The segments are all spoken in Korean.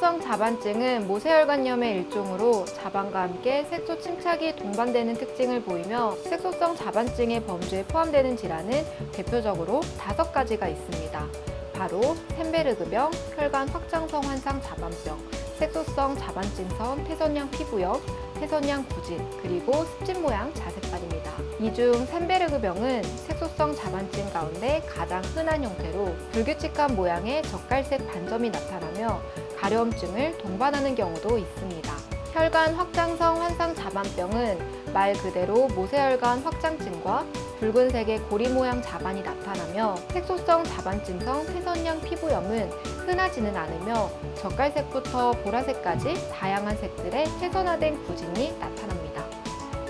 자반증은 모세혈관염의 일종으로 자반과 함께 색소 침착이 동반되는 특징을 보이며 색소성 자반증의 범주에 포함되는 질환은 대표적으로 다섯 가지가 있습니다. 바로 샌베르그병, 혈관 확장성 환상 자반병, 색소성 자반증성 태선양 피부염, 태선양 구진, 그리고 습진 모양 자색발입니다. 이 중 샌베르그병은 색소성 자반증 가운데 가장 흔한 형태로 불규칙한 모양의 젓갈색 반점이 나타나며 가려움증을 동반하는 경우도 있습니다. 혈관 확장성 환상 자반병은 말 그대로 모세혈관 확장증과 붉은색의 고리 모양 자반이 나타나며 색소성 자반증성 태선양 피부염은 흔하지는 않으며 젓갈색부터 보라색까지 다양한 색들의 태선화된 구진이 나타납니다.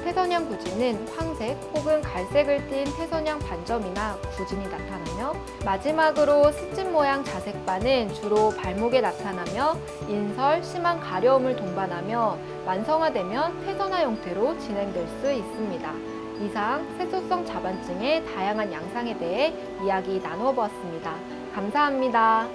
태선양 구진은 황색 혹은 갈색을 띤 태선양 반점이나 구진이 나타나며 마지막으로 스진 모양 자색반은 주로 발목에 나타나며 인설, 심한 가려움을 동반하며 만성화되면 태선화 형태로 진행될 수 있습니다. 이상 색소성 자반증의 다양한 양상에 대해 이야기 나누어 보았습니다. 감사합니다.